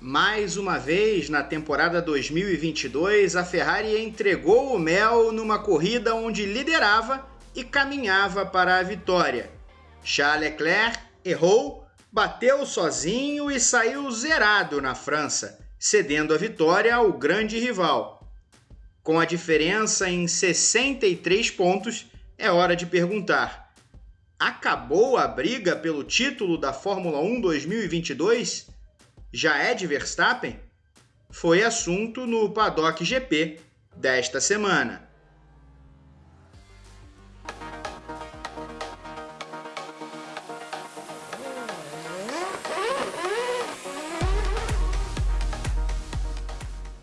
Mais uma vez, na temporada 2022, a Ferrari entregou o mel numa corrida onde liderava e caminhava para a vitória. Charles Leclerc errou, bateu sozinho e saiu zerado na França, cedendo a vitória ao grande rival. Com a diferença em 63 pontos, é hora de perguntar: acabou a briga pelo título da Fórmula 1 2022? Já é de Verstappen? Foi assunto no Paddock GP desta semana.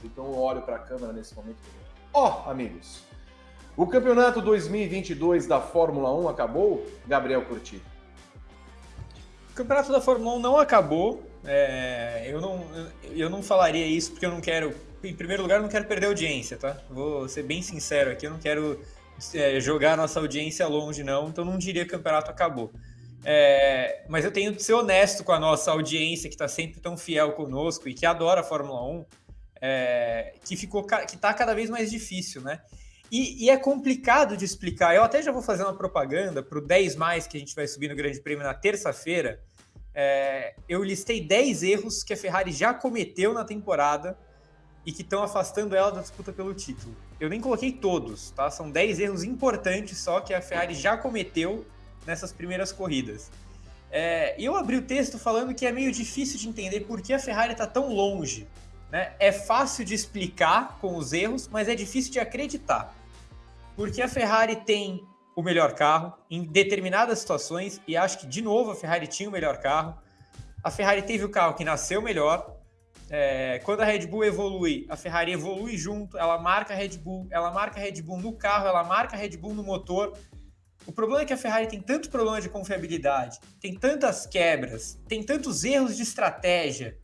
Então eu olho para a câmera nesse momento. Ó, oh, amigos, o campeonato 2022 da Fórmula 1 acabou? Gabriel Curti. O campeonato da Fórmula 1 não acabou. É, eu, não, eu não falaria isso porque eu não quero. Em primeiro lugar, eu não quero perder audiência, tá? Vou ser bem sincero aqui, eu não quero é, jogar nossa audiência longe, não. Então, não diria que o campeonato acabou. É, mas eu tenho que ser honesto com a nossa audiência que está sempre tão fiel conosco e que adora a Fórmula 1, é, que ficou que está cada vez mais difícil, né? E, e, é complicado de explicar. Eu até já vou fazer uma propaganda para o 10 mais que a gente vai subir no Grande Prêmio na terça-feira. É, eu listei 10 erros que a Ferrari já cometeu na temporada e que estão afastando ela da disputa pelo título. Eu nem coloquei todos, tá? São 10 erros importantes só que a Ferrari já cometeu nessas primeiras corridas. É, eu abri o texto falando que é meio difícil de entender por que a Ferrari está tão longe né? É fácil de explicar com os erros, mas é difícil de acreditar. Porque a Ferrari tem o melhor carro em determinadas situações, e acho que, de novo, a Ferrari tinha o melhor carro. A Ferrari teve o carro que nasceu melhor. É, quando a Red Bull evolui, a Ferrari evolui junto, ela marca a Red Bull, ela marca a Red Bull no carro, ela marca a Red Bull no motor. O problema é que a Ferrari tem tanto problema de confiabilidade, tem tantas quebras, tem tantos erros de estratégia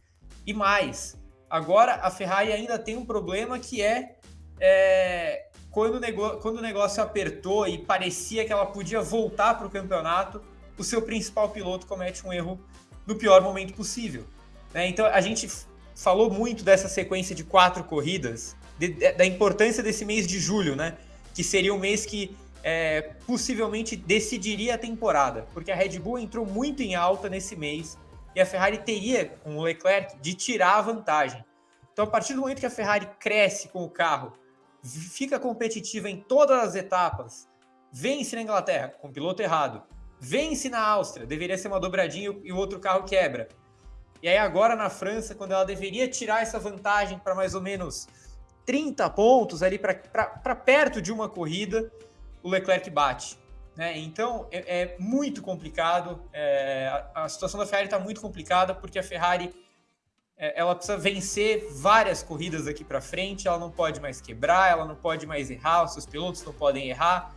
e mais. Agora, a Ferrari ainda tem um problema que é, é quando, o quando o negócio apertou e parecia que ela podia voltar para o campeonato, o seu principal piloto comete um erro no pior momento possível. Né? Então, a gente falou muito dessa sequência de quatro corridas, de, de, da importância desse mês de julho, né? que seria um mês que é, possivelmente decidiria a temporada, porque a Red Bull entrou muito em alta nesse mês e a Ferrari teria, com o Leclerc, de tirar a vantagem. Então, a partir do momento que a Ferrari cresce com o carro, fica competitiva em todas as etapas, vence na Inglaterra com o piloto errado, vence na Áustria, deveria ser uma dobradinha e o outro carro quebra. E aí agora na França, quando ela deveria tirar essa vantagem para mais ou menos 30 pontos ali para perto de uma corrida, o Leclerc bate. Né? Então é, é, muito complicado. É, a, a, situação da Ferrari está muito complicada porque a Ferrari ela precisa vencer várias corridas aqui para frente. Ela não pode mais quebrar, ela não pode mais errar, os seus pilotos não podem errar.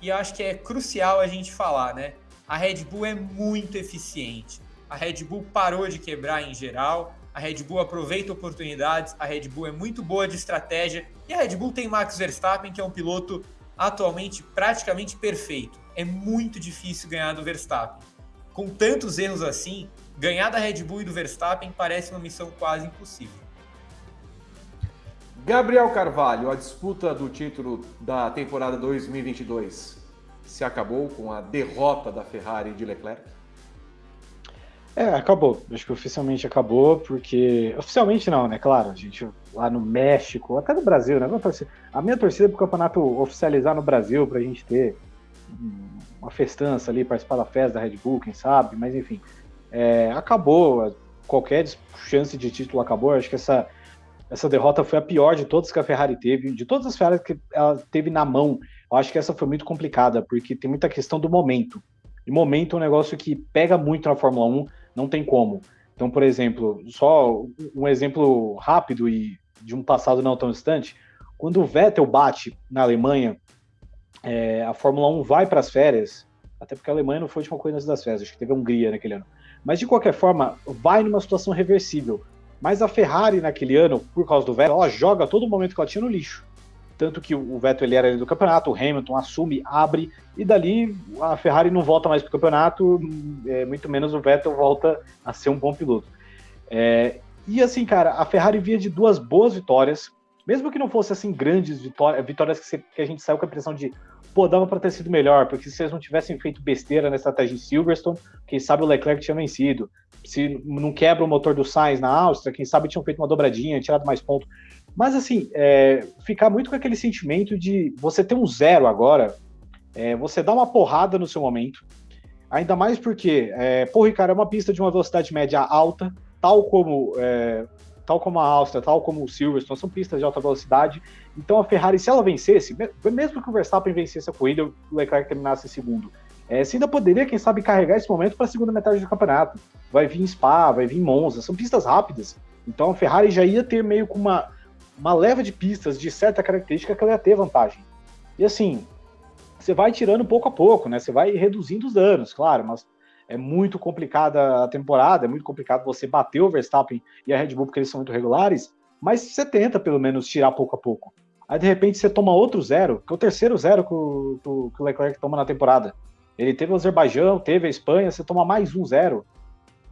E eu acho que é crucial a gente falar, né? A Red Bull é muito eficiente. A Red Bull parou de quebrar em geral. A Red Bull aproveita oportunidades. A Red Bull é muito boa de estratégia. E a Red Bull tem Max Verstappen, que é um piloto atualmente praticamente perfeito. É muito difícil ganhar do Verstappen. Com tantos erros assim, ganhar da Red Bull e do Verstappen parece uma missão quase impossível. Gabriel Carvalho, a disputa do título da temporada 2022 se acabou com a derrota da Ferrari de Leclerc? É, acabou. Acho que oficialmente acabou, porque. Oficialmente não, né? Claro, a gente lá no México, até no Brasil, né? A minha torcida é pro campeonato oficializar no Brasil, pra gente ter uma festança ali, participar da festa da Red Bull, quem sabe, mas enfim. É, acabou. Qualquer chance de título acabou. Acho que essa, essa derrota foi a pior de todas que a Ferrari teve, de todas as Ferrari que ela teve na mão. Eu acho que essa foi muito complicada, porque tem muita questão do momento. E momento é um negócio que pega muito na Fórmula 1 não tem como. Então, por exemplo, só um exemplo rápido e de um passado não tão distante, quando o Vettel bate na Alemanha, é, a Fórmula 1 vai para as férias, até porque a Alemanha não foi a última coisa das férias, acho que teve a Hungria naquele ano. Mas de qualquer forma, vai numa situação reversível. Mas a Ferrari naquele ano, por causa do Vettel, ela joga todo momento que ela tinha no lixo. Tanto que o Vettel ele era do campeonato, o Hamilton assume, abre, e dali a Ferrari não volta mais para o campeonato, é, muito menos o Vettel volta a ser um bom piloto. É, E assim, cara, a Ferrari via de duas boas vitórias, mesmo que não fosse assim grandes vitórias, vitórias que, você, que a gente saiu com a impressão de, pô, dava para ter sido melhor, porque se eles não tivessem feito besteira na estratégia em Silverstone, quem sabe o Leclerc tinha vencido. Se não quebra o motor do Sainz na Áustria, quem sabe tinham feito uma dobradinha, tirado mais ponto. Mas assim, é, ficar muito com aquele sentimento de você ter um zero agora, é, você dá uma porrada no seu momento, ainda mais porque, é, porra, cara, é uma pista de uma velocidade média alta, tal como é, tal como a Áustria, tal como o Silverstone, são pistas de alta velocidade. Então a Ferrari, se ela vencesse, mesmo que o Verstappen vencesse a corrida, o Leclerc terminasse em segundo, é, você ainda poderia, quem sabe, carregar esse momento para a segunda metade do campeonato. Vai vir Spa, vai vir Monza, são pistas rápidas. Então a Ferrari já ia ter meio com uma, uma leva de pistas de certa característica que ela ia ter vantagem. E assim, você vai tirando pouco a pouco, né? Você vai reduzindo os danos, claro, mas é muito complicada a temporada, é muito complicado você bater o Verstappen e a Red Bull porque eles são muito regulares, mas você tenta pelo menos tirar pouco a pouco. Aí de repente você toma outro zero, que é o terceiro zero que o, que o Leclerc toma na temporada. Ele teve o Azerbaijão, teve a Espanha, você toma mais um zero.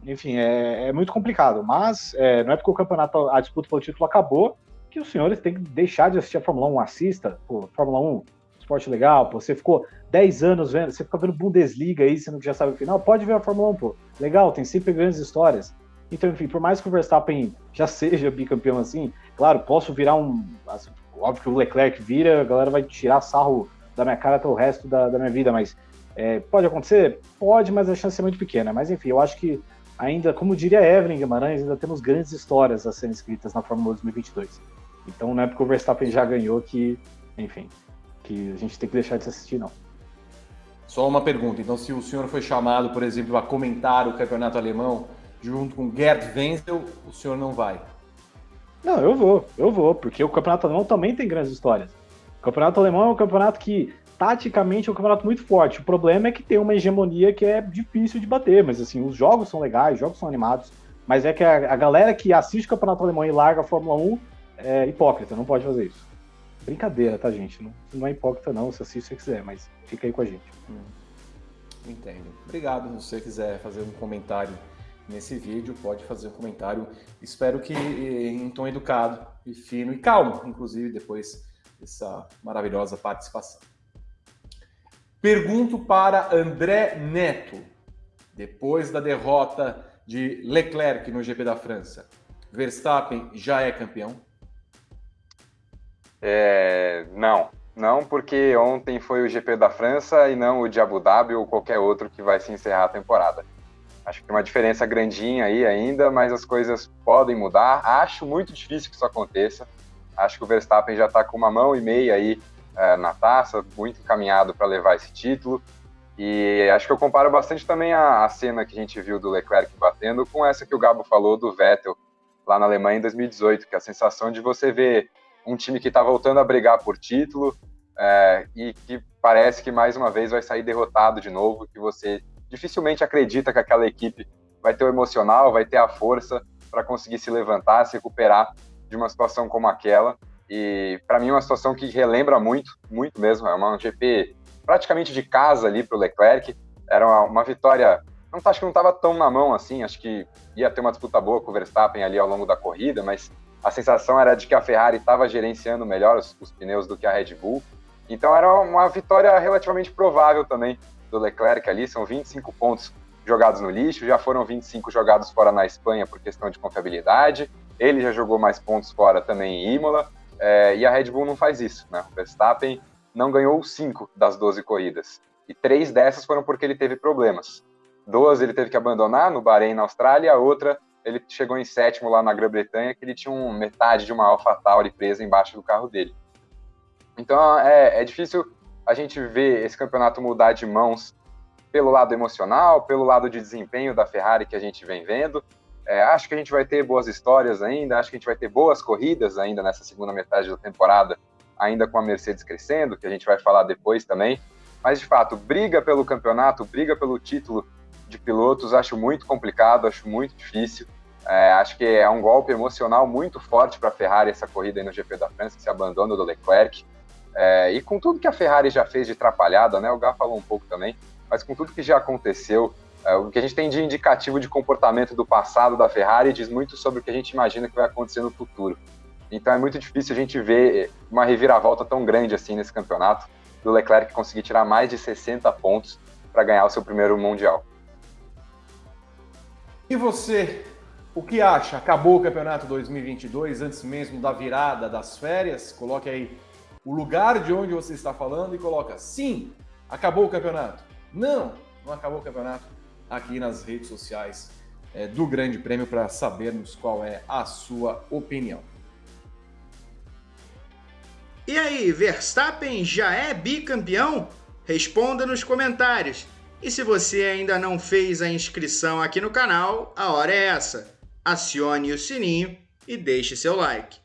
Enfim, é, é muito complicado. Mas é, não é porque o campeonato, a disputa pelo título acabou, que os senhores têm que deixar de assistir a Fórmula 1. Assista, pô, Fórmula 1, esporte legal, pô. Você ficou 10 anos vendo, você fica vendo Bundesliga aí, sendo que já sabe o final, pode ver a Fórmula 1, pô. Legal, tem sempre grandes histórias. Então, enfim, por mais que o Verstappen já seja bicampeão assim, claro, posso virar um. Assim, óbvio que o Leclerc vira, a galera vai tirar sarro da minha cara até o resto da, da minha vida, mas é, pode acontecer? Pode, mas a chance é muito pequena. Mas enfim, eu acho que ainda, como diria Evelyn Guimarães, ainda temos grandes histórias a serem escritas na Fórmula 2022. Então não é porque o Verstappen já ganhou que, enfim, que a gente tem que deixar de assistir, não. Só uma pergunta. Então, se o senhor foi chamado, por exemplo, a comentar o campeonato alemão junto com Gerd Wenzel, o senhor não vai? Não, eu vou, eu vou, porque o campeonato alemão também tem grandes histórias. O campeonato alemão é um campeonato que taticamente é um campeonato muito forte. O problema é que tem uma hegemonia que é difícil de bater, mas assim, os jogos são legais, os jogos são animados, mas é que a, a galera que assiste o campeonato alemão e larga a Fórmula 1 é hipócrita, não pode fazer isso. Brincadeira, tá, gente? Não, não é hipócrita, não, se assiste se você quiser, mas fica aí com a gente. Hum. Entendo. Obrigado. Se você quiser fazer um comentário nesse vídeo, pode fazer um comentário. Espero que em tom educado e fino e calmo, inclusive, depois dessa maravilhosa participação. Pergunto para André Neto, depois da derrota de Leclerc no GP da França, Verstappen já é campeão? É, não, não, porque ontem foi o GP da França e não o de Abu Dhabi ou qualquer outro que vai se encerrar a temporada. Acho que tem uma diferença grandinha aí ainda, mas as coisas podem mudar. Acho muito difícil que isso aconteça. Acho que o Verstappen já está com uma mão e meia aí é, na taça, muito encaminhado para levar esse título. E acho que eu comparo bastante também a, a, cena que a gente viu do Leclerc batendo com essa que o Gabo falou do Vettel lá na Alemanha em 2018, que é a sensação de você ver um time que está voltando a brigar por título é, e que parece que mais uma vez vai sair derrotado de novo, que você dificilmente acredita que aquela equipe vai ter o emocional, vai ter a força para conseguir se levantar, se recuperar de uma situação como aquela. E para mim é uma situação que relembra muito, muito mesmo. É uma GP praticamente de casa ali para o Leclerc. Era uma, uma vitória. Não acho que não estava tão na mão assim. Acho que ia ter uma disputa boa com o Verstappen ali ao longo da corrida, mas a sensação era de que a Ferrari estava gerenciando melhor os, os, pneus do que a Red Bull. Então era uma vitória relativamente provável também do Leclerc ali. São 25 pontos jogados no lixo, já foram 25 jogados fora na Espanha por questão de confiabilidade. Ele já jogou mais pontos fora também em Imola. É, e a Red Bull não faz isso, né? O Verstappen não ganhou cinco das 12 corridas. E três dessas foram porque ele teve problemas. Duas ele teve que abandonar no Bahrein, na Austrália, a outra ele chegou em sétimo lá na Grã-Bretanha, que ele tinha um, metade de uma AlphaTauri presa embaixo do carro dele. Então é, é difícil a gente ver esse campeonato mudar de mãos pelo lado emocional, pelo lado de desempenho da Ferrari que a gente vem vendo, é, acho que a gente vai ter boas histórias ainda, acho que a gente vai ter boas corridas ainda nessa segunda metade da temporada, ainda com a Mercedes crescendo, que a gente vai falar depois também. Mas, de fato, briga pelo campeonato, briga pelo título de pilotos, acho muito complicado, acho muito difícil. É, acho que é um golpe emocional muito forte para a Ferrari essa corrida no GP da França, esse abandono do Leclerc. É, e com tudo que a Ferrari já fez de atrapalhada, né? O Gá falou um pouco também, mas com tudo que já aconteceu É, o que a gente tem de indicativo de comportamento do passado da Ferrari diz muito sobre o que a gente imagina que vai acontecer no futuro. Então é muito difícil a gente ver uma reviravolta tão grande assim nesse campeonato, do Leclerc conseguir tirar mais de 60 pontos para ganhar o seu primeiro Mundial. E você, o que acha? Acabou o campeonato 2022 antes mesmo da virada das férias? Coloque aí o lugar de onde você está falando e coloca sim, acabou o campeonato. Não, não acabou o campeonato aqui nas redes sociais é, do Grande Prêmio para sabermos qual é a sua opinião. E aí, Verstappen já é bicampeão? Responda nos comentários. E se você ainda não fez a inscrição aqui no canal, a hora é essa. Acione o sininho e deixe seu like.